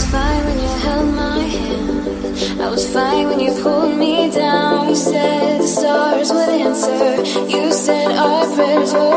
was fine when you held my hand. I was fine when you pulled me down. You said the stars would answer. You said our prayers were.